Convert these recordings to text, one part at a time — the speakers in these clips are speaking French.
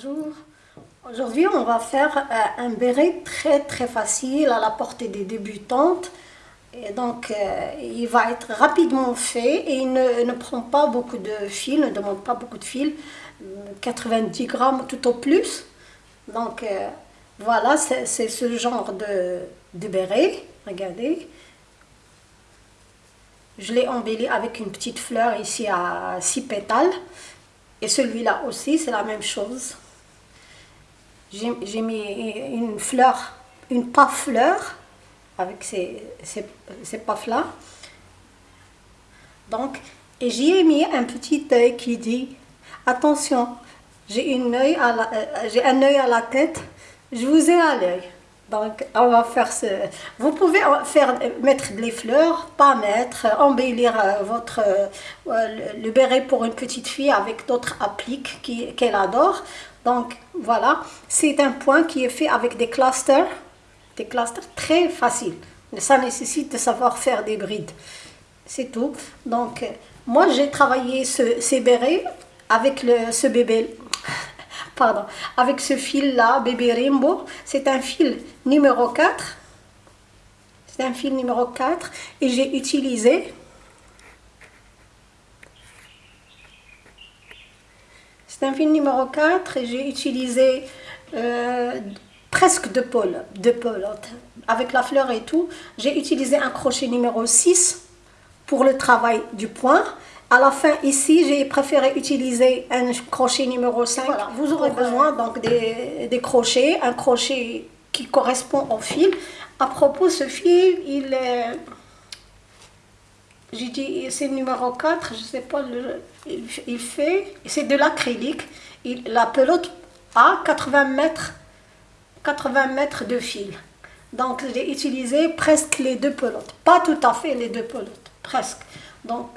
Bonjour. Aujourd'hui, on va faire euh, un béret très très facile à la portée des débutantes. Et donc, euh, il va être rapidement fait et il ne, prend pas beaucoup de fil, ne demande pas beaucoup de fil, 90 grammes tout au plus. Donc, euh, voilà, c'est ce genre de, de béret. Regardez. Je l'ai embelli avec une petite fleur ici à 6 pétales. Et celui-là aussi, c'est la même chose. J'ai mis une fleur, une pas fleur avec ces, ces, ces là Donc, et j'y ai mis un petit œil qui dit attention, j'ai euh, un œil à la tête, je vous ai à l'œil. Donc, on va faire ce... Vous pouvez faire, mettre des fleurs, pas mettre, embellir euh, votre, euh, le béret pour une petite fille avec d'autres appliques qu'elle adore. Donc, voilà, c'est un point qui est fait avec des clusters, des clusters très faciles. Ça nécessite de savoir faire des brides. C'est tout. Donc, moi, j'ai travaillé ce, ces bérets avec ce bébé pardon, avec ce fil-là, bébé Rainbow. C'est un fil numéro 4. C'est un fil numéro 4 et j'ai utilisé C'est un fil numéro 4 et j'ai utilisé euh, presque deux pôles, deux pôles, avec la fleur et tout. J'ai utilisé un crochet numéro 6 pour le travail du point à la fin, ici, j'ai préféré utiliser un crochet numéro 5. Vous aurez besoin donc des, crochets, un crochet qui correspond au fil. À propos, ce fil, il est... J'ai dit, c'est numéro 4, je ne sais pas, il, fait... C'est de l'acrylique. La pelote a 80 mètres, 80 mètres de fil. Donc, j'ai utilisé presque les deux pelotes. Pas tout à fait les deux pelotes, presque. Donc,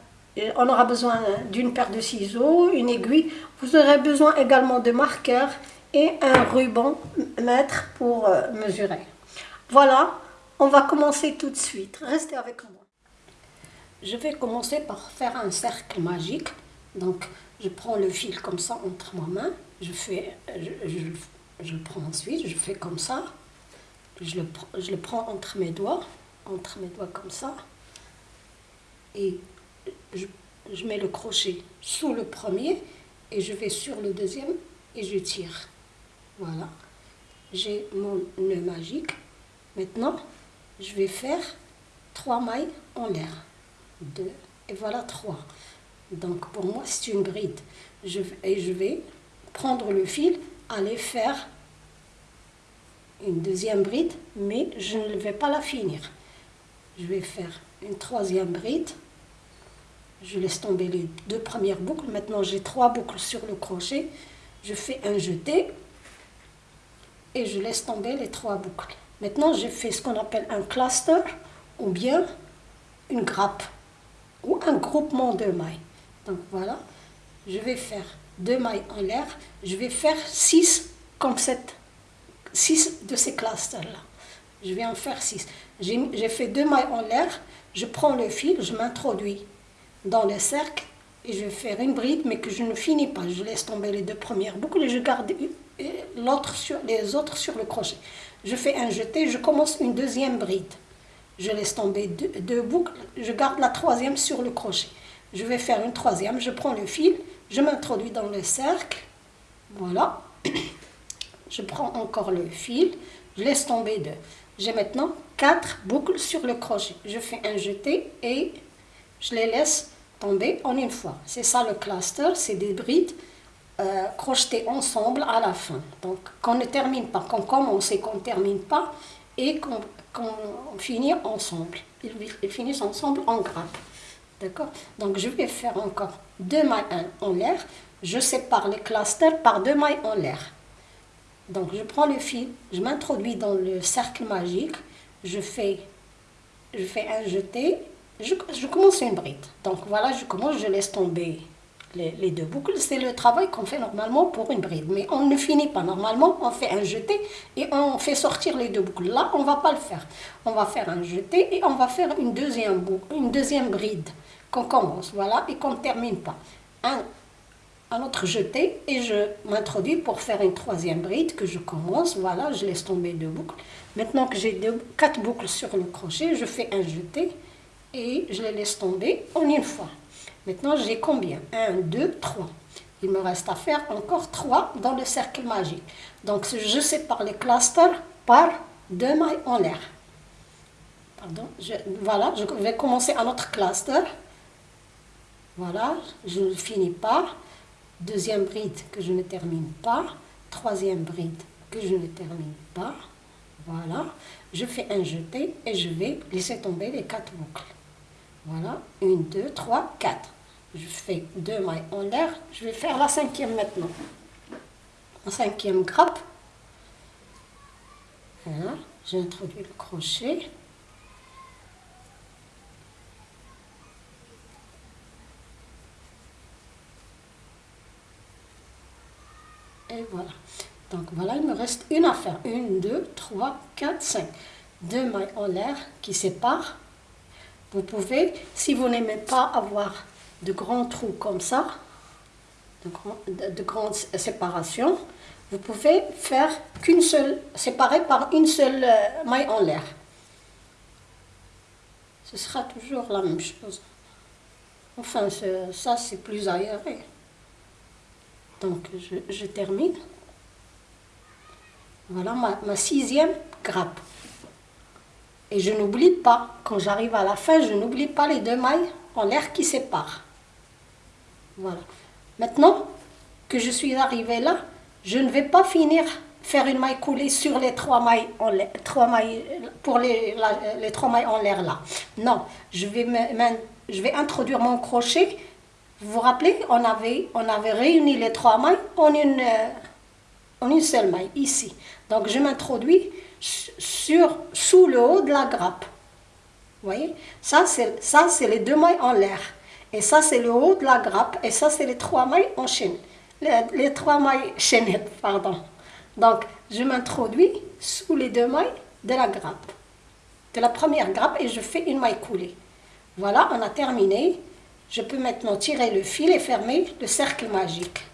on aura besoin d'une paire de ciseaux, une aiguille. Vous aurez besoin également de marqueurs et un ruban mètre pour euh, mesurer. Voilà, on va commencer tout de suite. Restez avec moi. Je vais commencer par faire un cercle magique. Donc, je prends le fil comme ça entre ma main. Je, fais, je, le prends ensuite, je fais comme ça. Je le, je le prends entre mes doigts, entre mes doigts comme ça. Et je, mets le crochet sous le premier et je vais sur le deuxième et je tire. Voilà. J'ai mon nœud magique. Maintenant, je vais faire trois mailles en l'air. Deux, et voilà trois. Donc pour moi, c'est une bride. Je, et je vais prendre le fil, aller faire une deuxième bride, mais je ne vais pas la finir. Je vais faire une troisième bride je laisse tomber les deux premières boucles. Maintenant, j'ai trois boucles sur le crochet. Je fais un jeté et je laisse tomber les trois boucles. Maintenant, j'ai fait ce qu'on appelle un cluster ou bien une grappe ou un groupement de mailles. Donc voilà, je vais faire deux mailles en l'air. Je vais faire six comme cette, six de ces clusters-là. Je vais en faire six. J'ai fait deux mailles en l'air. Je prends le fil, je m'introduis dans le cercle et je vais faire une bride mais que je ne finis pas. Je laisse tomber les deux premières boucles et je garde l'autre sur, les autres sur le crochet. Je fais un jeté, je commence une deuxième bride. Je laisse tomber deux, boucles, je garde la troisième sur le crochet. Je vais faire une troisième, je prends le fil, je m'introduis dans le cercle. Voilà. Je prends encore le fil, je laisse tomber deux. J'ai maintenant quatre boucles sur le crochet. Je fais un jeté et je les laisse tomber en une fois. C'est ça le cluster, c'est des brides euh, ensemble à la fin. Donc qu'on ne termine pas, qu'on commence et qu'on ne termine pas et qu'on finit ensemble. Ils, finissent ensemble en grappe. D'accord? Donc je vais faire encore deux mailles en l'air. Je sépare les clusters par deux mailles en l'air. Donc je prends le fil, je m'introduis dans le cercle magique, je fais, je fais un jeté je, commence une bride. Donc voilà, je commence, je laisse tomber les, deux boucles. C'est le travail qu'on fait normalement pour une bride. Mais on ne finit pas. Normalement, on fait un jeté et on fait sortir les deux boucles. Là, on ne va pas le faire. On va faire un jeté et on va faire une deuxième, une deuxième bride qu'on commence. Voilà, et qu'on ne termine pas. Un, un autre jeté et je m'introduis pour faire une troisième bride que je commence. Voilà, je laisse tomber deux boucles. Maintenant que j'ai quatre boucles sur le crochet, je fais un jeté et je les laisse tomber en une fois. Maintenant, j'ai combien? 1, 2, 3. Il me reste à faire encore 3 dans le cercle magique. Donc, je sépare les clusters par deux mailles en l'air. Pardon, voilà, je vais commencer un autre cluster. Voilà, je ne finis pas. Deuxième bride que je ne termine pas. Troisième bride que je ne termine pas. Voilà, je fais un jeté et je vais laisser tomber les quatre boucles. Voilà, une, deux, trois, quatre. Je fais deux mailles en l'air. Je vais faire la cinquième maintenant. La cinquième grappe. Voilà, j'introduis le crochet. Et voilà. Donc voilà, il me reste une affaire. Une, deux, trois, quatre, cinq. Deux mailles en l'air qui séparent. Vous pouvez, si vous n'aimez pas avoir de grands trous comme ça, de, grandes séparations, vous pouvez faire qu'une seule, séparer par une seule euh, maille en l'air. Ce sera toujours la même chose. Enfin, ça c'est plus aéré. Donc je, termine. Voilà ma sixième grappe. Et je n'oublie pas, quand j'arrive à la fin, je n'oublie pas les deux mailles en l'air qui séparent. Voilà. Maintenant que je suis arrivée là, je ne vais pas finir faire une maille coulée sur les trois mailles, en l'air, trois mailles pour les, les trois mailles en l'air là. Non, je vais, je vais introduire mon crochet. Vous vous rappelez, on avait, on avait réuni les trois mailles en une, euh, en une seule maille, ici. Donc je m'introduis sur, sous le haut de la grappe. Vous voyez? Ça, c'est les deux mailles en l'air. Et ça, c'est le haut de la grappe. Et ça, c'est les trois mailles en chaîne. Les, trois mailles chaînettes, pardon. Donc, je m'introduis sous les deux mailles de la grappe. De la première grappe et je fais une maille coulée. Voilà, on a terminé. Je peux maintenant tirer le fil et fermer le cercle magique.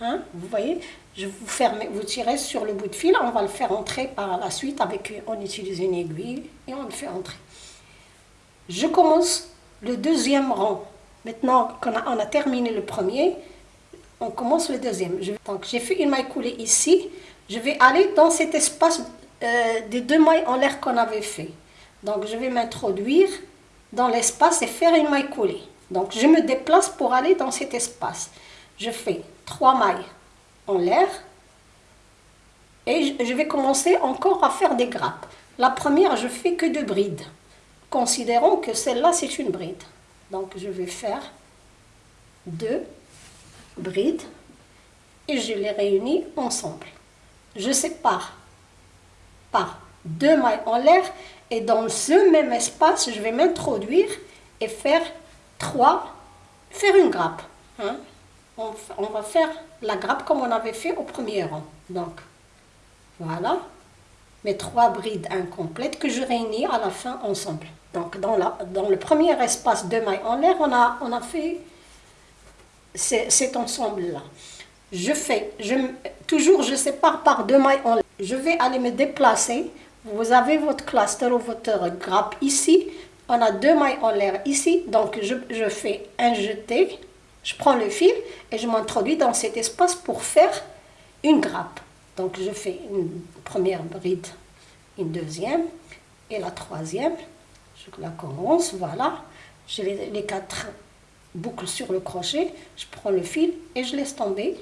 Hein? Vous voyez? Je vous ferme, vous tirez sur le bout de fil, on va le faire entrer par la suite avec, on utilise une aiguille et on le fait entrer. Je commence le deuxième rang. Maintenant qu'on a, on a terminé le premier, on commence le deuxième. donc j'ai fait une maille coulée ici, je vais aller dans cet espace euh, des deux mailles en l'air qu'on avait fait. Donc je vais m'introduire dans l'espace et faire une maille coulée. Donc je me déplace pour aller dans cet espace. Je fais trois mailles en l'air. Et je vais commencer encore à faire des grappes. La première, je fais que deux brides. Considérons que celle-là, c'est une bride. Donc, je vais faire deux brides et je les réunis ensemble. Je sépare par deux mailles en l'air et dans ce même espace, je vais m'introduire et faire trois, faire une grappe. Hein on, va faire la grappe comme on avait fait au premier rang. Donc, voilà mes trois brides incomplètes que je réunis à la fin ensemble. Donc, dans, le premier espace de mailles en l'air, on a, on a fait cet ensemble-là. Je fais, je, toujours je sépare par deux mailles en l'air. Je vais aller me déplacer. Vous avez votre cluster ou votre grappe ici. On a deux mailles en l'air ici. Donc, je, je fais un jeté je prends le fil et je m'introduis dans cet espace pour faire une grappe. Donc je fais une première bride, une deuxième et la troisième. Je la commence, voilà. J'ai les, quatre boucles sur le crochet. Je prends le fil et je laisse tomber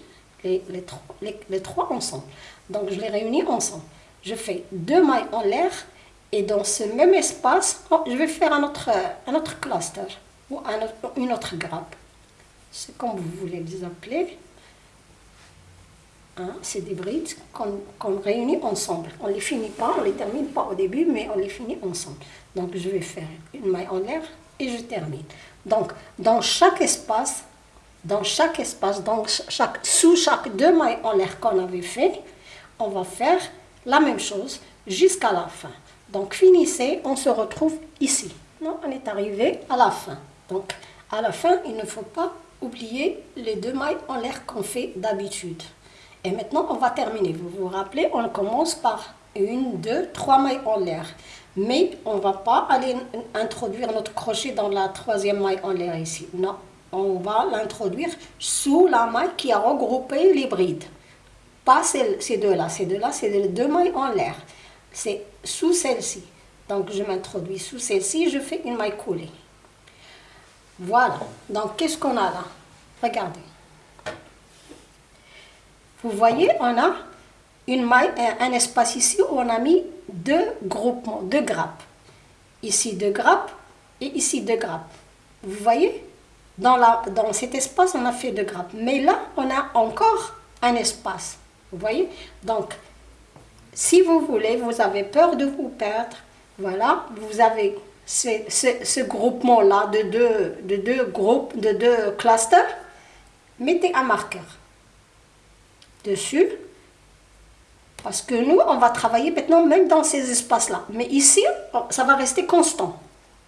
les, trois ensemble. Donc je les réunis ensemble. Je fais deux mailles en l'air et dans ce même espace, oh, je vais faire un autre cluster ou une autre grappe c'est comme vous voulez les appeler. Hein, c'est des brides qu'on réunit ensemble. On ne les finit pas, on ne les termine pas au début, mais on les finit ensemble. Donc je vais faire une maille en l'air et je termine. Donc dans chaque espace, dans chaque espace, dans chaque, sous chaque deux mailles en l'air qu'on avait fait, on va faire la même chose jusqu'à la fin. Donc finissez, on se retrouve ici. Non, on est arrivé à la fin. Donc à la fin, il ne faut pas oublier les deux mailles en l'air qu'on fait d'habitude. Et maintenant, on va terminer. Vous vous rappelez, on commence par une, deux, trois mailles en l'air. Mais on ne va pas aller introduire notre crochet dans la troisième maille en l'air ici. Non, on va l'introduire sous la maille qui a regroupé les brides. Pas ces deux-là. Ces deux-là, c'est les deux mailles en l'air. C'est sous celle-ci. Donc, je m'introduis sous celle-ci, je fais une maille coulée. Voilà. Donc, qu'est-ce qu'on a là? Regardez. Vous voyez, on a une un espace ici où on a mis deux groupements, deux grappes. Ici deux grappes et ici deux grappes. Vous voyez? Dans, la, dans cet espace, on a fait deux grappes. Mais là, on a encore un espace. Vous voyez? Donc, si vous voulez, vous avez peur de vous perdre, voilà, vous avez ce, groupement-là de deux, de deux groupes, de deux clusters, mettez un marqueur dessus. Parce que nous, on va travailler maintenant même dans ces espaces-là. Mais ici, ça va rester constant.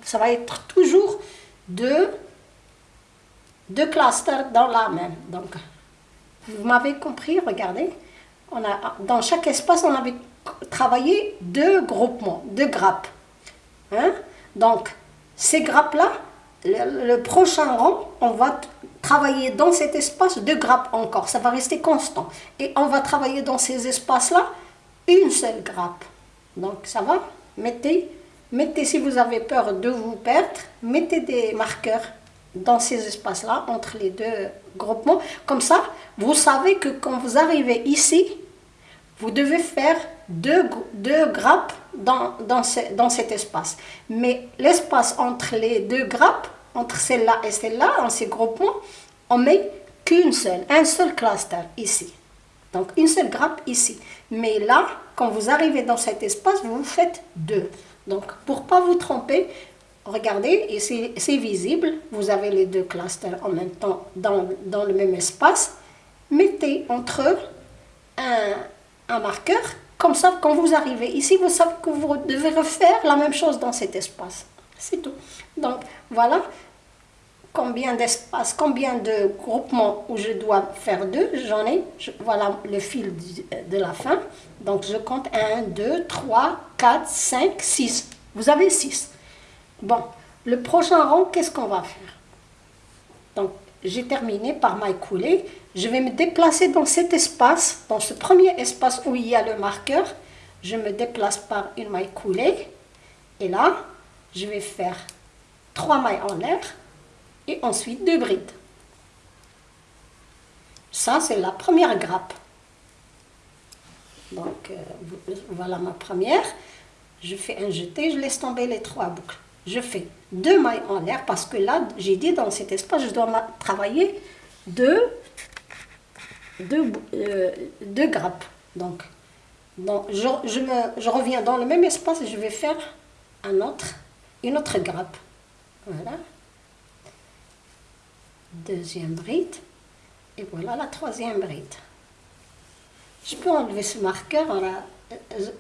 Ça va être toujours deux, deux clusters dans la même. Donc, vous m'avez compris, regardez. On a, dans chaque espace, on avait travaillé deux groupements, deux grappes. Hein? Donc, ces grappes-là, le, prochain rang, on va travailler dans cet espace deux grappes encore. Ça va rester constant. Et on va travailler dans ces espaces-là une seule grappe. Donc, ça va? Mettez, mettez, si vous avez peur de vous perdre, mettez des marqueurs dans ces espaces-là, entre les deux groupements. Comme ça, vous savez que quand vous arrivez ici, vous devez faire deux, deux grappes dans, dans, dans cet espace. Mais l'espace entre les deux grappes, entre celle-là et celle-là, dans ces groupements, on met qu'une seule, un seul cluster ici. Donc une seule grappe ici. Mais là, quand vous arrivez dans cet espace, vous faites deux. Donc pour pas vous tromper, regardez, et c'est visible, vous avez les deux clusters en même temps dans, dans le même espace. Mettez entre eux un, un marqueur comme ça, quand vous arrivez ici, vous savez que vous devez refaire la même chose dans cet espace. C'est tout. Donc, voilà combien d'espace, combien de groupements où je dois faire deux. J'en ai, voilà le fil de la fin. Donc, je compte 1, 2, 3, 4, 5, 6. Vous avez 6. Bon, le prochain rang, qu'est-ce qu'on va faire? Donc, j'ai terminé par maille coulée. Je vais me déplacer dans cet espace, dans ce premier espace où il y a le marqueur. Je me déplace par une maille coulée. Et là, je vais faire trois mailles en l'air et ensuite deux brides. Ça, c'est la première grappe. Donc, euh, voilà ma première. Je fais un jeté, je laisse tomber les trois boucles je fais deux mailles en l'air parce que là, j'ai dit dans cet espace, je dois travailler deux, deux, euh, deux grappes. Donc, donc je, je, me, je, reviens dans le même espace et je vais faire un autre, une autre grappe. Voilà. Deuxième bride. Et voilà la troisième bride. Je peux enlever ce marqueur.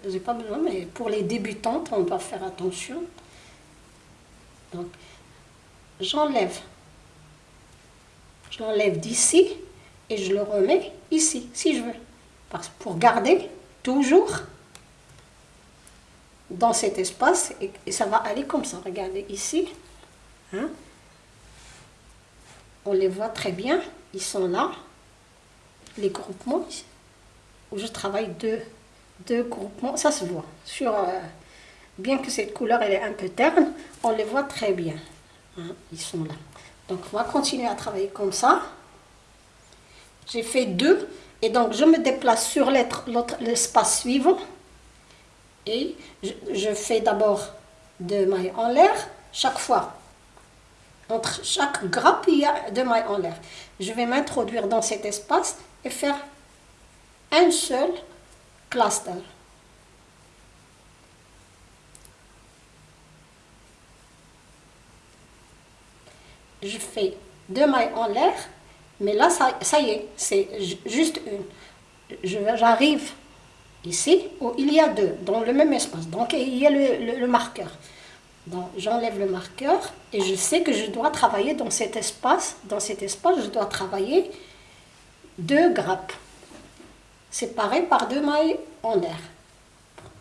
J'ai pas besoin, mais pour les débutantes, on doit faire attention. Donc, j'enlève. Je l'enlève d'ici et je le remets ici, si je veux. Parce, pour garder toujours dans cet espace et, ça va aller comme ça. Regardez ici. Hein. On les voit très bien. Ils sont là. Les groupements où je travaille deux, deux groupements. Ça se voit sur... Euh, bien que cette couleur elle est un peu terne, on les voit très bien. Hein, ils sont là. Donc on va continuer à travailler comme ça. J'ai fait deux et donc je me déplace sur l'espace suivant et je, fais d'abord deux mailles en l'air chaque fois. Entre chaque grappe, il y a deux mailles en l'air. Je vais m'introduire dans cet espace et faire un seul cluster. Je fais deux mailles en l'air, mais là, ça, y est, c'est juste une. J'arrive ici où il y a deux, dans le même espace. Donc, il y a le, marqueur. Donc j'enlève le marqueur et je sais que je dois travailler dans cet espace. Dans cet espace, je dois travailler deux grappes séparées par deux mailles en l'air.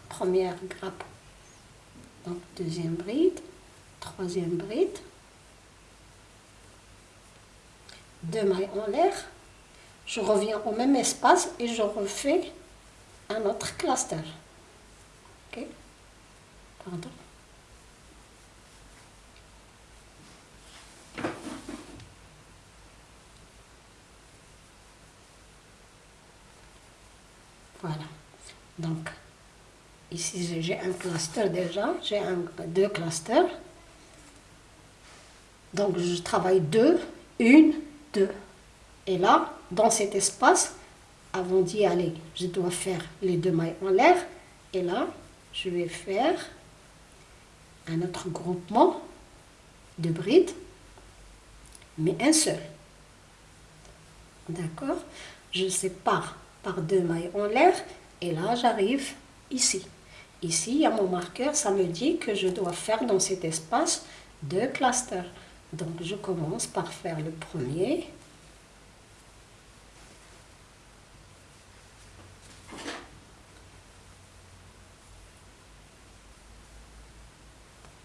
Première grappe, donc deuxième bride, troisième bride, deux mailles en l'air. Je reviens au même espace et je refais un autre cluster. Ok Pardon. Voilà. Donc, ici j'ai un cluster déjà, j'ai deux clusters. Donc je travaille deux, une, Et là, dans cet espace, avant d'y aller, je dois faire les deux mailles en l'air. Et là, je vais faire un autre groupement de brides, mais un seul. D'accord? Je sépare par deux mailles en l'air et là j'arrive ici. Ici, il y a mon marqueur, ça me dit que je dois faire dans cet espace deux clusters. Donc je commence par faire le premier.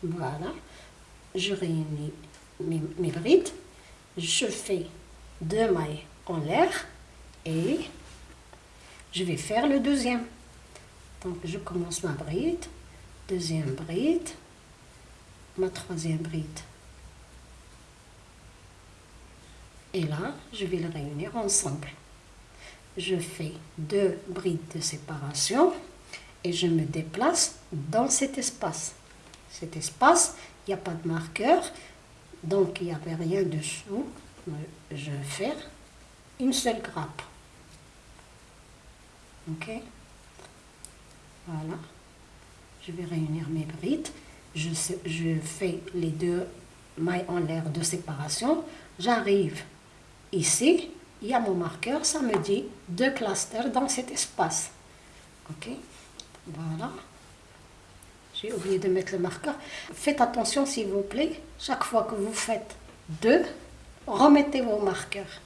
Voilà, je réunis mes, brides, je fais deux mailles en l'air et je vais faire le deuxième. Donc je commence ma bride, deuxième bride, ma troisième bride. Et là, je vais les réunir ensemble. Je fais deux brides de séparation et je me déplace dans cet espace. Cet espace, il n'y a pas de marqueur, donc il n'y avait rien dessous. Je vais faire une seule grappe. Ok? Voilà. Je vais réunir mes brides. Je, je fais les deux mailles en l'air de séparation. J'arrive ici. Il y a mon marqueur. Ça me dit deux clusters dans cet espace. Ok Voilà. J'ai oublié de mettre le marqueur. Faites attention s'il vous plaît. Chaque fois que vous faites deux, remettez vos marqueurs.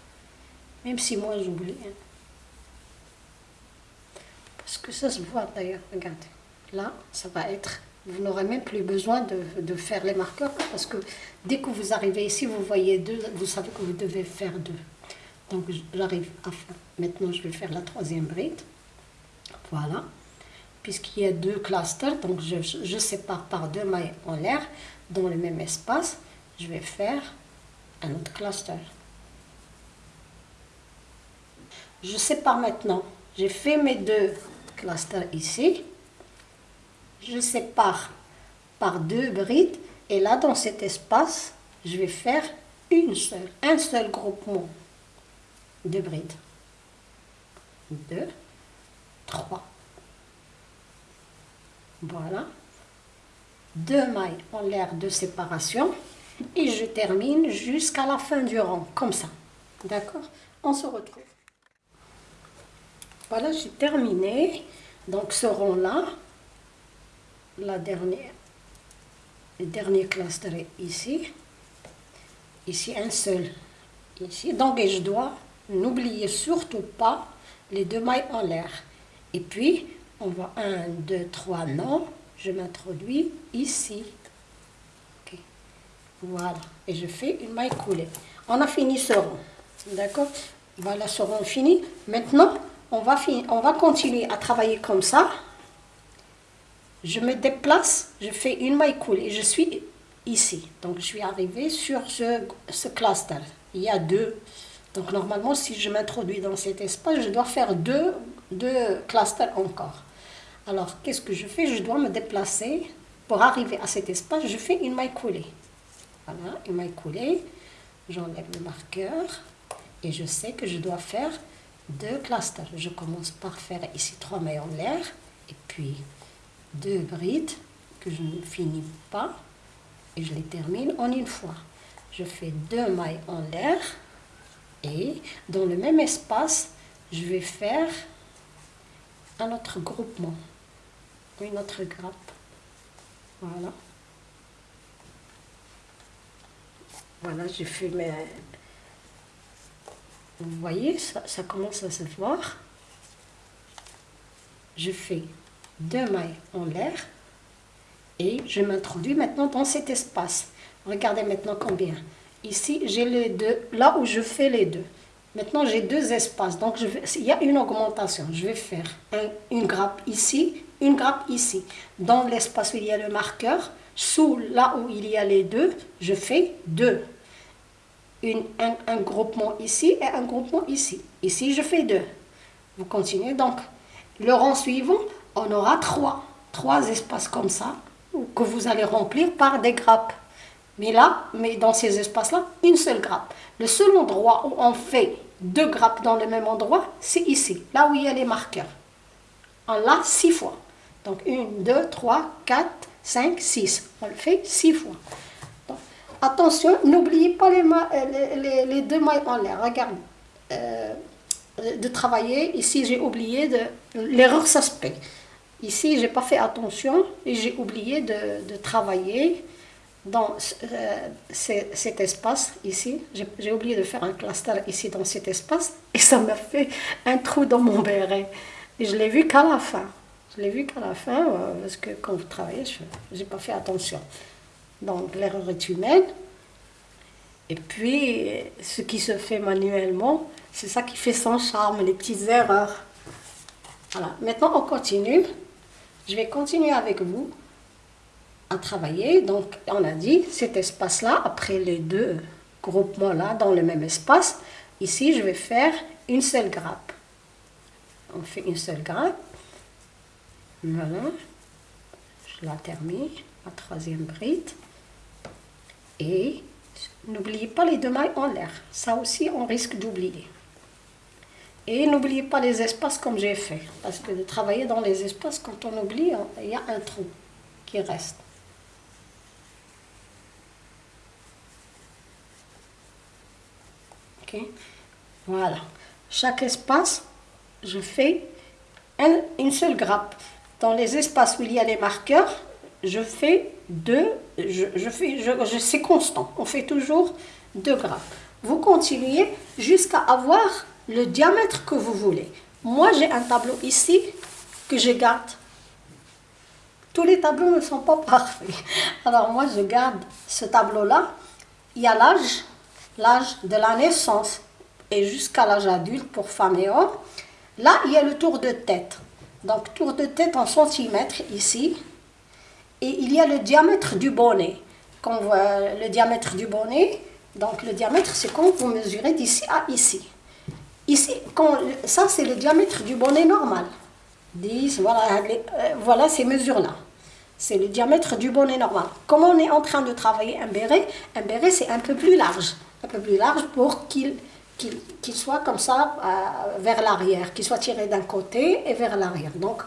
Même si moi j'oublie. Hein. Parce que ça se voit d'ailleurs, regardez. Là, ça va être... Vous n'aurez même plus besoin de, faire les marqueurs parce que dès que vous arrivez ici, vous voyez deux, vous savez que vous devez faire deux. Donc j'arrive à faire... Maintenant, je vais faire la troisième bride. Voilà. Puisqu'il y a deux clusters, donc je, je sépare par deux mailles en l'air dans le même espace. Je vais faire un autre cluster. Je sépare maintenant. J'ai fait mes deux cluster ici. Je sépare par deux brides et là dans cet espace, je vais faire une seule, un seul groupement de brides. Deux, trois. Voilà. Deux mailles en l'air de séparation et je termine jusqu'à la fin du rang, comme ça. D'accord? On se retrouve. Voilà, j'ai terminé. Donc ce rond-là, la dernière, le dernier cluster ici. Ici, un seul. Ici. Donc je dois, n'oublier surtout pas les deux mailles en l'air. Et puis, on va 1, 2, 3, non. Je m'introduis ici. Voilà. Et je fais une maille coulée. On a fini ce rond. D'accord? Voilà ce rond fini. Maintenant, on va, on va continuer à travailler comme ça. Je me déplace, je fais une maille coulée. Je suis ici. Donc, je suis arrivée sur ce, ce cluster. Il y a deux. Donc, normalement, si je m'introduis dans cet espace, je dois faire deux, deux clusters encore. Alors, qu'est-ce que je fais? Je dois me déplacer. Pour arriver à cet espace, je fais une maille coulée. Voilà, une maille coulée. J'enlève le marqueur. Et je sais que je dois faire deux clusters. Je commence par faire ici trois mailles en l'air et puis deux brides que je ne finis pas et je les termine en une fois. Je fais deux mailles en l'air et dans le même espace, je vais faire un autre groupement, une autre grappe. Voilà. Voilà, j'ai fait mes... Vous voyez, ça, ça commence à se voir. Je fais deux mailles en l'air et je m'introduis maintenant dans cet espace. Regardez maintenant combien. Ici, j'ai les deux, là où je fais les deux. Maintenant, j'ai deux espaces, donc il y a une augmentation. Je vais faire une grappe ici, une grappe ici. Dans l'espace où il y a le marqueur, sous là où il y a les deux, je fais deux. Une, un, un, groupement ici et un groupement ici. Ici, je fais deux. Vous continuez. Donc, le rang suivant, on aura trois. Trois espaces comme ça, que vous allez remplir par des grappes. Mais là, mais dans ces espaces-là, une seule grappe. Le seul endroit où on fait deux grappes dans le même endroit, c'est ici, là où il y a les marqueurs. On l'a six fois. Donc, une, deux, trois, quatre, cinq, six. On le fait six fois. attention, n'oubliez pas euh, les, les, deux mailles en l'air. Regardez. Euh, de travailler. Ici, j'ai oublié de... L'erreur, ça Ici, j'ai pas fait attention et j'ai oublié de, de, travailler dans euh, cet espace ici. J'ai oublié de faire un cluster ici dans cet espace et ça m'a fait un trou dans mon béret. Et je l'ai vu qu'à la fin. Je l'ai vu qu'à la fin euh, parce que quand vous travaillez, je n'ai pas fait attention. Donc l'erreur est humaine. Et puis, ce qui se fait manuellement, c'est ça qui fait son charme, les petites erreurs. Voilà, maintenant on continue. Je vais continuer avec vous à travailler. Donc, on a dit cet espace-là, après les deux groupements-là, dans le même espace, ici, je vais faire une seule grappe. On fait une seule grappe. Voilà. Je la termine, la troisième bride. Et n'oubliez pas les deux mailles en l'air. Ça aussi, on risque d'oublier. Et n'oubliez pas les espaces comme j'ai fait. Parce que de travailler dans les espaces, quand on oublie, il y a un trou qui reste. Ok Voilà. Chaque espace, je fais une seule grappe. Dans les espaces où il y a les marqueurs, je fais deux, je, je fais, je, c'est constant. On fait toujours deux grappes. Vous continuez jusqu'à avoir le diamètre que vous voulez. Moi, j'ai un tableau ici que je garde. Tous les tableaux ne sont pas parfaits. Alors moi, je garde ce tableau-là. Il y a l'âge, l'âge de la naissance et jusqu'à l'âge adulte pour femmes et hommes. Là, il y a le tour de tête. Donc, tour de tête en centimètres ici. Et il y a le diamètre du bonnet. Quand voit le diamètre du bonnet, donc le diamètre, c'est quand vous mesurez d'ici à ici. Ici, ça c'est le diamètre du bonnet normal. 10, voilà, euh, voilà ces mesures-là. C'est le diamètre du bonnet normal. Comme on est en train de travailler un béret, un béret c'est un peu plus large. Un peu plus large pour qu'il soit comme ça euh, vers l'arrière, qu'il soit tiré d'un côté et vers l'arrière. Donc,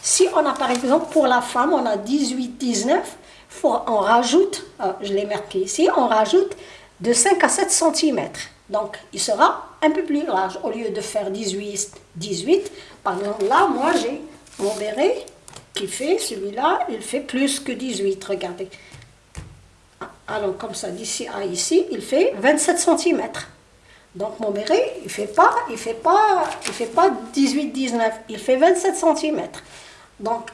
si on a par exemple pour la femme, on a 18, 19, faut, on rajoute, euh, je l'ai marqué ici, on rajoute de 5 à 7 cm. Donc, il sera un peu plus large. Au lieu de faire 18, 18, par exemple, là, moi, j'ai mon béret qui fait, celui-là, il fait plus que 18, regardez. Alors, comme ça, d'ici à ici, il fait 27 cm. Donc, mon béret, il ne fait pas, il fait fait pas 18, 19, il fait 27 cm. Donc,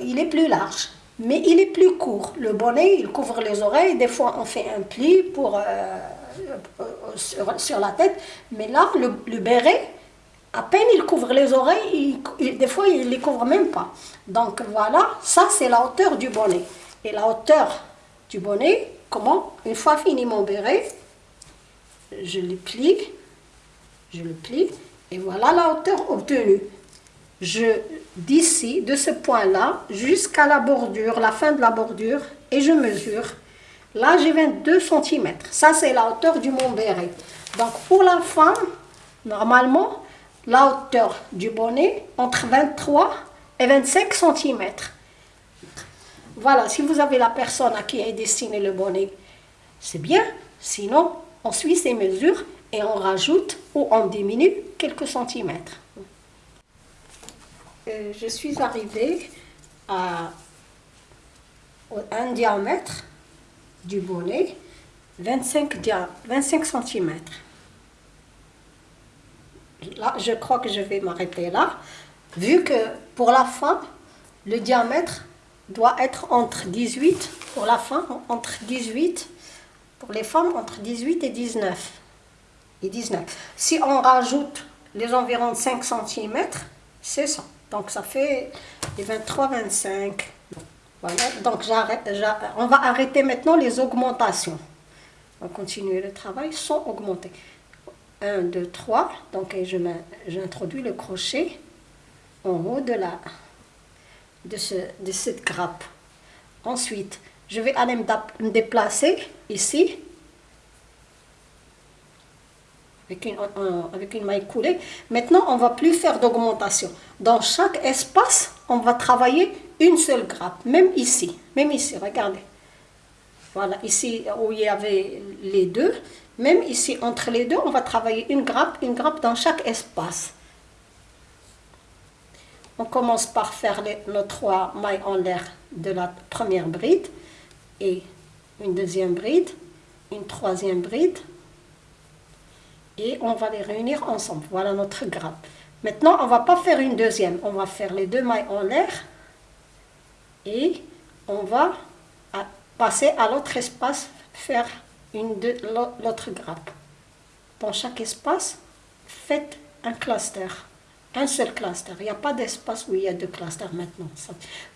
il est plus large mais il est plus court. Le bonnet, il couvre les oreilles. Des fois, on fait un pli pour, euh, sur, la tête. Mais là, le, béret, à peine il couvre les oreilles, des fois, il ne les couvre même pas. Donc voilà, ça, c'est la hauteur du bonnet. Et la hauteur du bonnet, comment? Une fois fini mon béret, je le plie, je le plie, et voilà la hauteur obtenue. Je d'ici, de ce point-là, jusqu'à la bordure, la fin de la bordure, et je mesure. Là, j'ai 22 cm. Ça, c'est la hauteur du mont béret. Donc, pour la femme, normalement, la hauteur du bonnet, entre 23 et 25 cm. Voilà, si vous avez la personne à qui est destiné le bonnet, c'est bien. Sinon, on suit ces mesures et on rajoute ou on diminue quelques centimètres. Euh, je suis arrivée à un diamètre du bonnet 25, 25 cm. Là, je crois que je vais m'arrêter là, vu que pour la femme, le diamètre doit être entre 18, pour la femme, entre 18, pour les femmes, entre 18 et 19. Et 19. Si on rajoute les environs 5 cm, c'est ça. Donc ça fait les 23-25. Donc on va arrêter maintenant les augmentations. On va continuer le travail sans augmenter. 1, 2, 3. Donc j'introduis le crochet en haut de, la, de, ce, de cette grappe. Ensuite, je vais aller me déplacer ici avec une, avec une maille coulée. Maintenant, on ne va plus faire d'augmentation. Dans chaque espace, on va travailler une seule grappe, même ici, même ici, regardez. Voilà, ici où il y avait les deux, même ici entre les deux, on va travailler une grappe, une grappe dans chaque espace. On commence par faire les, nos trois mailles en l'air de la première bride et une deuxième bride, une troisième bride et on va les réunir ensemble. Voilà notre grappe. Maintenant, on ne va pas faire une deuxième, on va faire les deux mailles en l'air et on va passer à l'autre espace, faire l'autre grappe. Dans chaque espace, faites un cluster, un seul cluster. Il n'y a pas d'espace où il y a deux clusters maintenant.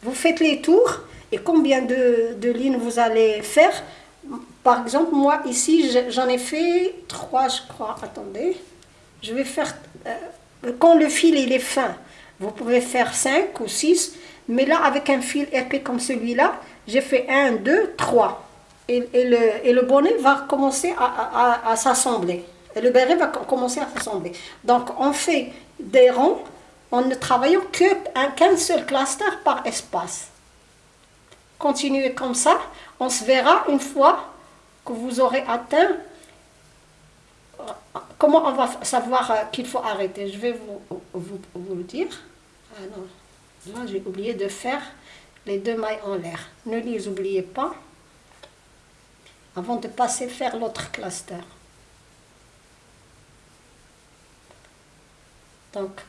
Vous faites les tours et combien de, de lignes vous allez faire? Par exemple, moi ici, j'en ai fait trois, je crois. Attendez, je vais faire... Euh, quand le fil il est fin, vous pouvez faire cinq ou six mais là, avec un fil épais comme celui-là, j'ai fait 1, 2, 3. Et, le, et, le, bonnet va commencer à, s'assembler. Et le béret va commencer à s'assembler. Donc, on fait des ronds en ne travaillant qu'un seul cluster par espace. Continuez comme ça. On se verra une fois que vous aurez atteint. Comment on va savoir euh, qu'il faut arrêter? Je vais vous, vous, vous le dire. Ah non. Là, j'ai oublié de faire les deux mailles en l'air. Ne les oubliez pas avant de passer faire l'autre cluster. Donc,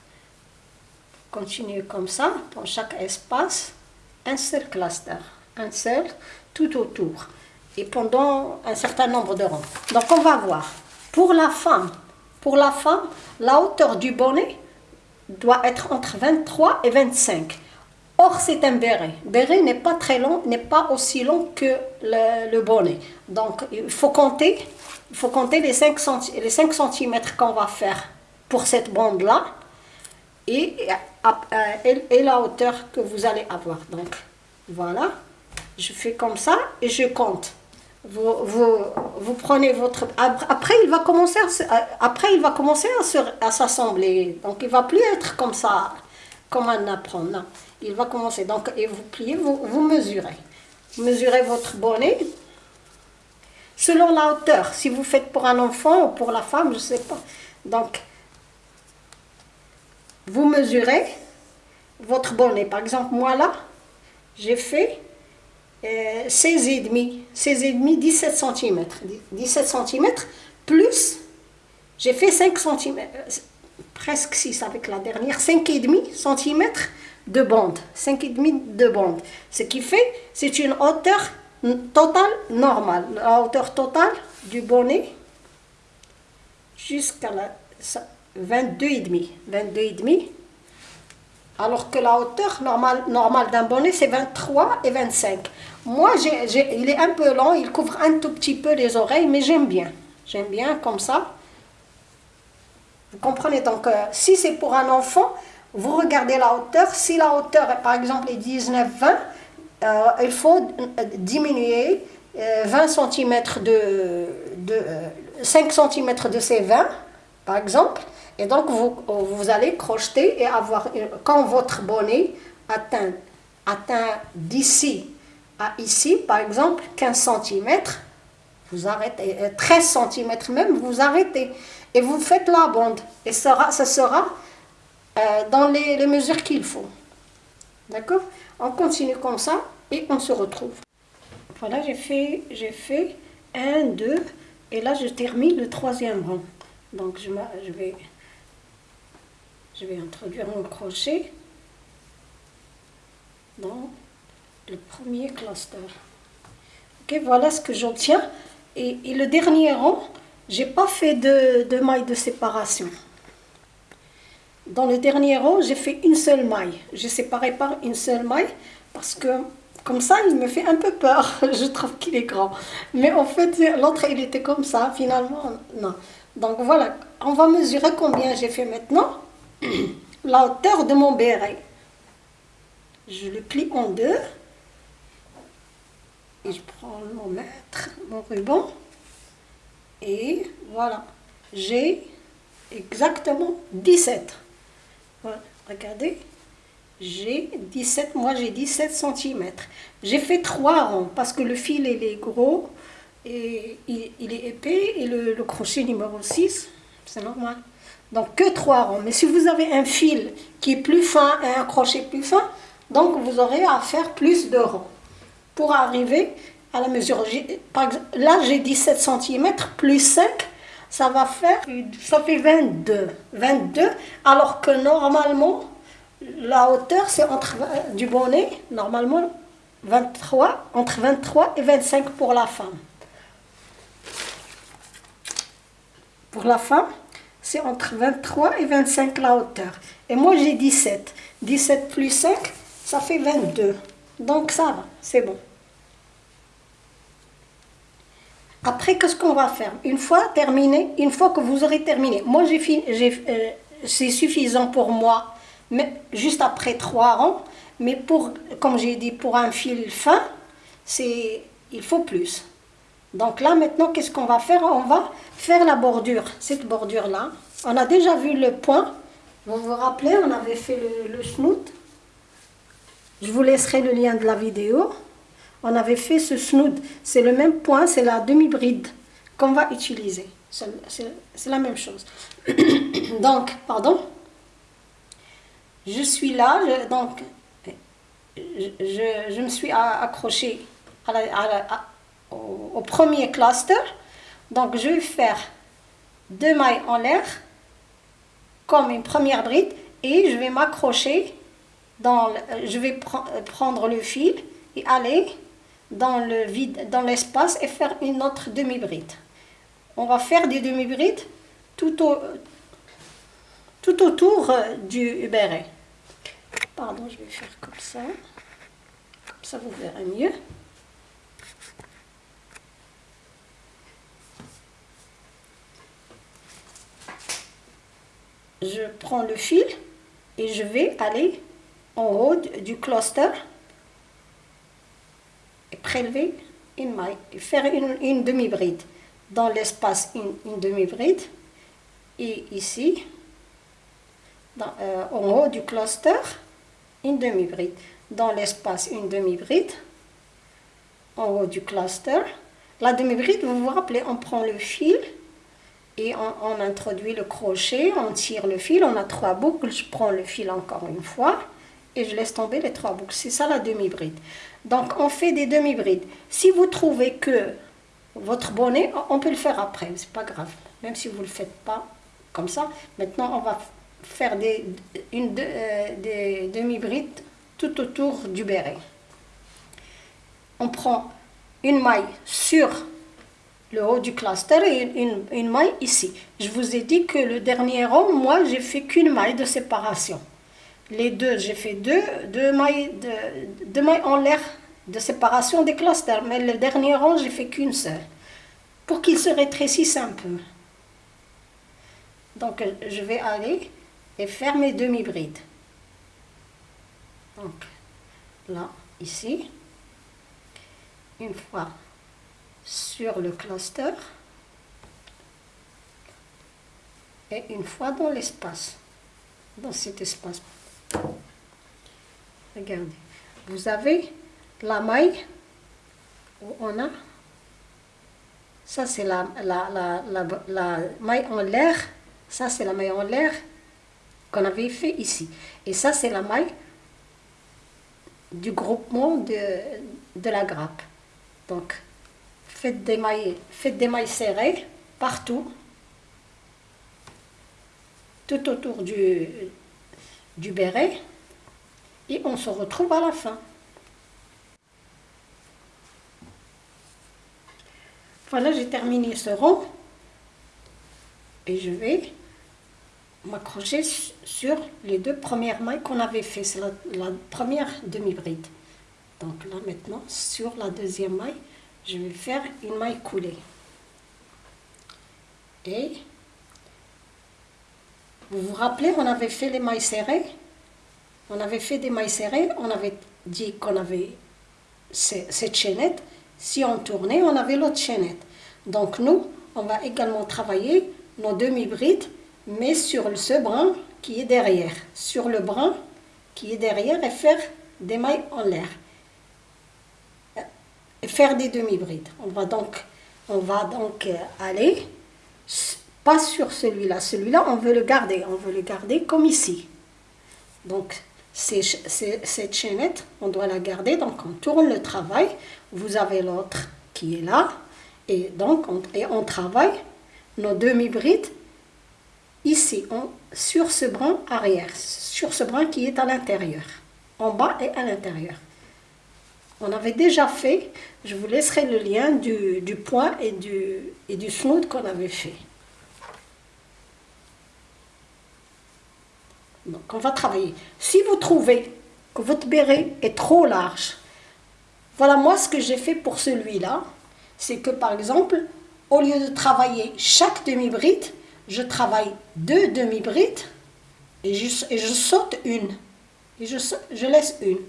continuez comme ça, dans chaque espace, un seul cluster, un seul tout autour, et pendant un certain nombre de rangs. Donc, on va voir. Pour la femme, pour la femme, la hauteur du bonnet, doit être entre 23 et 25. Or, c'est un béret. Béret n'est pas très long, n'est pas aussi long que le, bonnet. Donc, il faut compter, il faut compter les 5, les 5 cm qu'on va faire pour cette bande-là euh, et, la hauteur que vous allez avoir. Donc, voilà. Je fais comme ça et je compte. Vous, vous, vous, prenez votre... Après, il va commencer à, après, il va commencer à s'assembler. Donc, il va plus être comme ça, comme un apprendre. Non. Il va commencer. Donc, et vous pliez, vous, vous mesurez. mesurez votre bonnet selon la hauteur. Si vous faites pour un enfant ou pour la femme, je ne sais pas. Donc, vous mesurez votre bonnet. Par exemple, moi là, j'ai fait 16,5, 16,5, 17 cm. 17 cm, plus, j'ai fait 5 cm, presque 6 avec la dernière, 5,5 cm de bande. 5,5 de bande. Ce qui fait, c'est une hauteur totale normale. La hauteur totale du bonnet jusqu'à la 22,5. 22,5 alors que la hauteur normale, d'un bonnet, c'est 23 et 25. Moi, il est un peu long, il couvre un tout petit peu les oreilles, mais j'aime bien. J'aime bien comme ça. Vous comprenez? Donc, euh, si c'est pour un enfant, vous regardez la hauteur. Si la hauteur, par exemple, est 19-20, euh, il faut diminuer 20 euh, cm de, de 5 cm de ces 20, par exemple, et donc, vous, vous allez crocheter et avoir, quand votre bonnet atteint, atteint d'ici à ici, par exemple, 15 cm, vous arrêtez, 13 euh, cm même, vous arrêtez. Et vous faites la bande. Et ça sera, sera euh, dans les, les mesures qu'il faut. D'accord? On continue comme ça et on se retrouve. Voilà, j'ai fait, j'ai fait 1, 2, et là je termine le troisième rang. Donc je, je, vais, je vais introduire mon crochet dans le premier cluster. Ok, voilà ce que j'obtiens. Et, le dernier rang, j'ai pas fait de, de maille de séparation. Dans le dernier rang, j'ai fait une seule maille. J'ai séparé par une seule maille parce que comme ça, il me fait un peu peur. Je trouve qu'il est grand. Mais en fait, l'autre, il était comme ça. Finalement, non. Donc voilà, on va mesurer combien j'ai fait maintenant. La hauteur de mon béret. Je le plie en deux. Et je prends mon mètre, mon ruban. Et voilà. J'ai exactement 17. Voilà, regardez j'ai 17, moi j'ai 17 cm. J'ai fait 3 rangs parce que le fil il est gros, et il, est épais et le, crochet numéro 6, c'est normal. Donc que 3 rangs. Mais si vous avez un fil qui est plus fin et un crochet plus fin, donc vous aurez à faire plus de rangs pour arriver à la mesure. là j'ai 17 cm plus 5, ça va faire, ça fait 22. 22, alors que normalement, la hauteur, c'est entre du bonnet, normalement, 23, entre 23 et 25 pour la femme. Pour la femme, c'est entre 23 et 25 la hauteur. Et moi, j'ai 17. 17 plus 5, ça fait 22. Donc ça va, c'est bon. Après, qu'est-ce qu'on va faire? Une fois terminé, une fois que vous aurez terminé, moi, j'ai euh, c'est suffisant pour moi mais juste après trois rangs. Mais pour, comme j'ai dit, pour un fil fin, c'est il faut plus. Donc là, maintenant, qu'est-ce qu'on va faire? On va faire la bordure, cette bordure-là. On a déjà vu le point. Vous vous rappelez, on avait fait le, le. Je vous laisserai le lien de la vidéo. On avait fait ce snoot. C'est le même point, c'est la demi-bride qu'on va utiliser. C'est la même chose. Donc, pardon je suis là, donc je, me suis accrochée au, premier cluster. Donc je vais faire deux mailles en l'air comme une première bride et je vais m'accrocher dans je vais prendre le fil et aller dans le vide dans l'espace et faire une autre demi bride on va faire des demi brides tout, au, tout autour euh, du béret Pardon, je vais faire comme ça. Comme ça, vous verrez mieux. Je prends le fil et je vais aller en haut du cluster et prélever une maille et faire une, demi-bride. Dans l'espace, une, demi-bride. Et ici, euh, en haut du cluster, une demi-bride. Dans l'espace, une demi-bride. En haut du cluster. La demi-bride, vous vous rappelez, on prend le fil on, introduit le crochet, on tire le fil, on a trois boucles, je prends le fil encore une fois et je laisse tomber les trois boucles. C'est ça la demi-bride. Donc on fait des demi-brides. Si vous trouvez que votre bonnet, on peut le faire après, c'est pas grave. Même si vous ne le faites pas comme ça. Maintenant, on va faire des, euh, des demi-brides tout autour du béret. On prend une maille sur le haut du cluster et une, une, maille ici. Je vous ai dit que le dernier rang, moi, j'ai fait qu'une maille de séparation. Les deux, j'ai fait deux, deux, mailles de, deux mailles en l'air de séparation des clusters, mais le dernier rang, j'ai fait qu'une seule, pour qu'il se rétrécisse un peu. Donc, je vais aller et faire mes demi-brides. Donc, là, ici, une fois sur le cluster et une fois dans l'espace, dans cet espace. Regardez, vous avez la maille où on a, ça c'est la, maille en l'air, ça c'est la maille en l'air qu'on avait fait ici. Et ça, c'est la maille du groupement de, de la grappe. Donc, Faites des mailles, serrées partout, tout autour du, du béret. Et on se retrouve à la fin. Voilà, j'ai terminé ce rond. Et je vais m'accrocher sur les deux premières mailles qu'on avait fait. C'est la, première demi-bride. Donc là maintenant, sur la deuxième maille, je vais faire une maille coulée. Et vous vous rappelez, on avait fait les mailles serrées? On avait fait des mailles serrées, on avait dit qu'on avait cette chaînette. Si on tournait, on avait l'autre chaînette. Donc nous, on va également travailler nos demi-brides mais sur ce brin qui est derrière, sur le brin qui est derrière et faire des mailles en l'air. Faire des demi-brides. On va donc, on va donc euh, aller, pas sur celui-là, celui-là on veut le garder, on veut le garder comme ici. Donc cette chaînette, on doit la garder, donc on tourne le travail, vous avez l'autre qui est là, et donc on, et on travaille nos demi-brides ici, sur ce brin arrière, sur ce brin qui est à l'intérieur, en bas et à l'intérieur. On avait déjà fait, je vous laisserai le lien du, point et du, et du snood qu'on avait fait. Donc on va travailler. Si vous trouvez que votre béret est trop large, voilà moi ce que j'ai fait pour celui-là, c'est que par exemple, au lieu de travailler chaque demi-bride, je travaille deux demi-brides et je, et je saute une. Et je, je laisse une.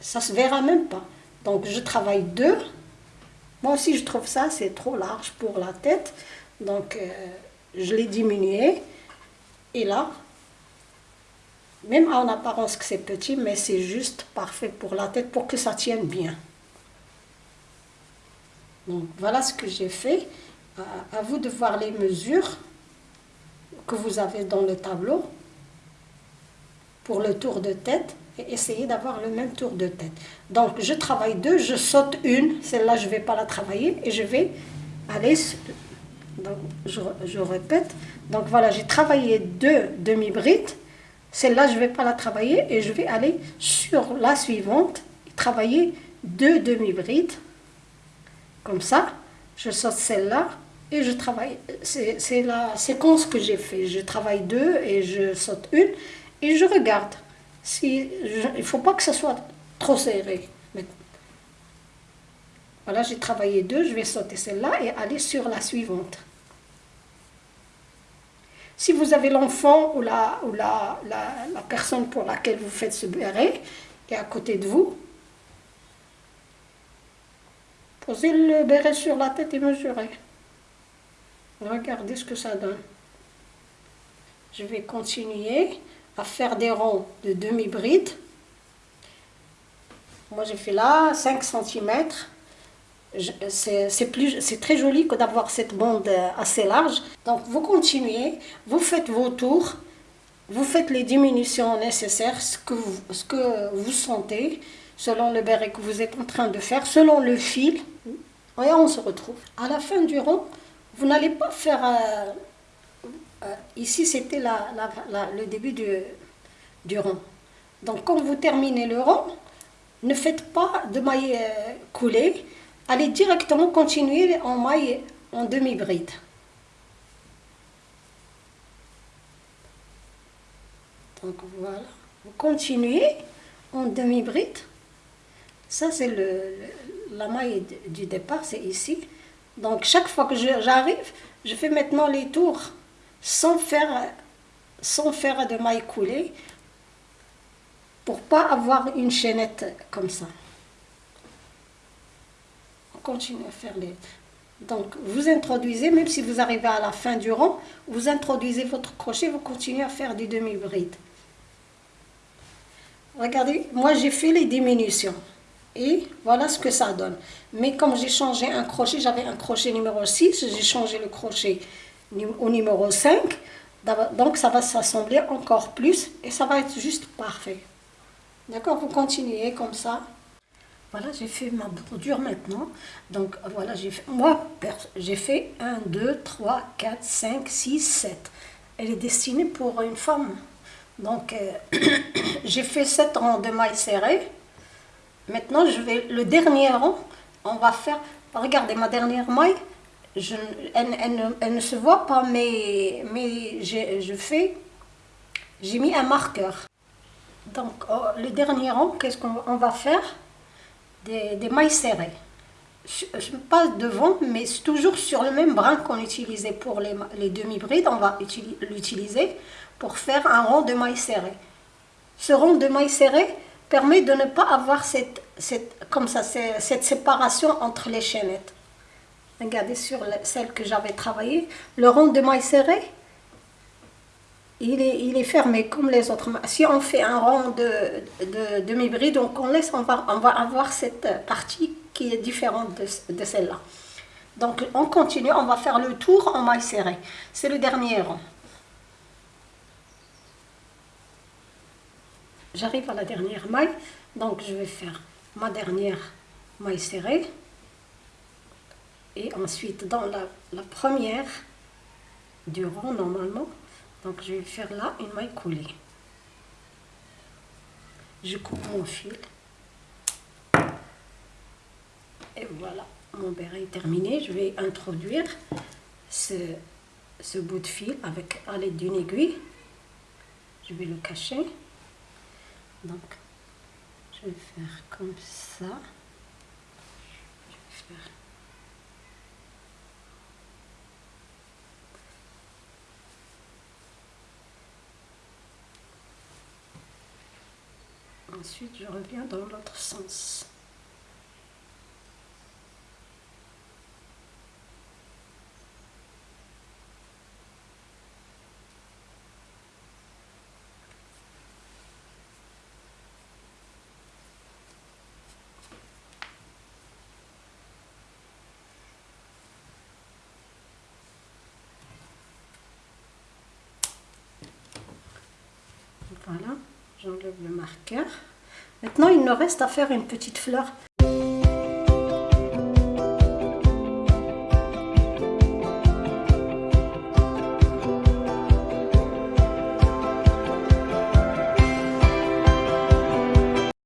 Ça se verra même pas. Donc je travaille deux. Moi aussi je trouve ça c'est trop large pour la tête. Donc euh, je l'ai diminué. Et là, même en apparence que c'est petit, mais c'est juste parfait pour la tête pour que ça tienne bien. Donc voilà ce que j'ai fait à, vous de voir les mesures que vous avez dans le tableau le tour de tête et essayer d'avoir le même tour de tête. Donc je travaille deux, je saute une, celle-là je vais pas la travailler et je vais aller, donc, je, je répète, donc voilà j'ai travaillé deux demi-brides, celle-là je vais pas la travailler et je vais aller sur la suivante travailler deux demi-brides, comme ça, je saute celle-là et je travaille. C'est la séquence que j'ai fait. Je travaille deux et je saute une et je regarde. Si il ne faut pas que ce soit trop serré. voilà, j'ai travaillé deux, je vais sauter celle-là et aller sur la suivante. Si vous avez l'enfant ou, la, ou la, la, personne pour laquelle vous faites ce béret et à côté de vous, posez le béret sur la tête et mesurez. Regardez ce que ça donne. Je vais continuer à faire des ronds de demi-bride. Moi, j'ai fait là 5 cm. C'est très joli que d'avoir cette bande assez large. Donc, vous continuez, vous faites vos tours, vous faites les diminutions nécessaires, ce que vous, sentez, selon le béret que vous êtes en train de faire, selon le fil. Et on se retrouve. À la fin du rond, vous n'allez pas faire... Euh, euh, ici, c'était le début du, rond. Donc, quand vous terminez le rond, ne faites pas de maille euh, coulée. Allez directement continuer en maille en demi-bride. Donc voilà, vous continuez en demi-bride. Ça, c'est la maille du départ, c'est ici. Donc chaque fois que j'arrive, je fais maintenant les tours sans faire, sans faire de mailles coulées pour pas avoir une chaînette comme ça. On continue à faire les... Donc vous introduisez, même si vous arrivez à la fin du rang, vous introduisez votre crochet, vous continuez à faire du demi-bride. Regardez, moi j'ai fait les diminutions. Et voilà ce que ça donne. Mais comme j'ai changé un crochet, j'avais un crochet numéro 6, j'ai changé le crochet au numéro 5. Donc ça va s'assembler encore plus et ça va être juste parfait. D'accord Vous continuez comme ça. Voilà, j'ai fait ma bordure maintenant. Donc voilà, j'ai fait, moi, j'ai fait 1, 2, 3, 4, 5, 6, 7. Elle est destinée pour une femme. Donc euh, j'ai fait 7 rangs de mailles serrées. Maintenant, je vais le dernier rang, on va faire, regardez ma dernière maille, je, elle, ne, se voit pas, mais, mais je fais, j'ai mis un marqueur. Donc oh, le dernier rang, qu'est-ce qu'on va faire? Des, mailles serrées. Pas devant, mais toujours sur le même brin qu'on utilisait pour les, les demi-brides, on va l'utiliser pour faire un rond de mailles serrées. Ce rond de mailles serrées permet de ne pas avoir cette, cette, comme ça, cette séparation entre les chaînettes. Regardez sur celle que j'avais travaillée, le rond de mailles serrées, il est, il est, fermé comme les autres. Si on fait un rond de, de demi-bride, donc on laisse, on va, on va avoir cette partie qui est différente de, de celle-là. Donc on continue, on va faire le tour en maille serrée. C'est le dernier rond. J'arrive à la dernière maille, donc je vais faire ma dernière maille serrée. Et ensuite, dans la, première du rond normalement, donc je vais faire là une maille coulée. Je coupe mon fil. Et voilà, mon béret est terminé. Je vais introduire ce, ce bout de fil avec à l'aide d'une aiguille. Je vais le cacher. Donc, je vais faire comme ça. Je vais faire Ensuite, je reviens dans l'autre sens. Voilà, j'enlève le marqueur. Maintenant, il nous reste à faire une petite fleur.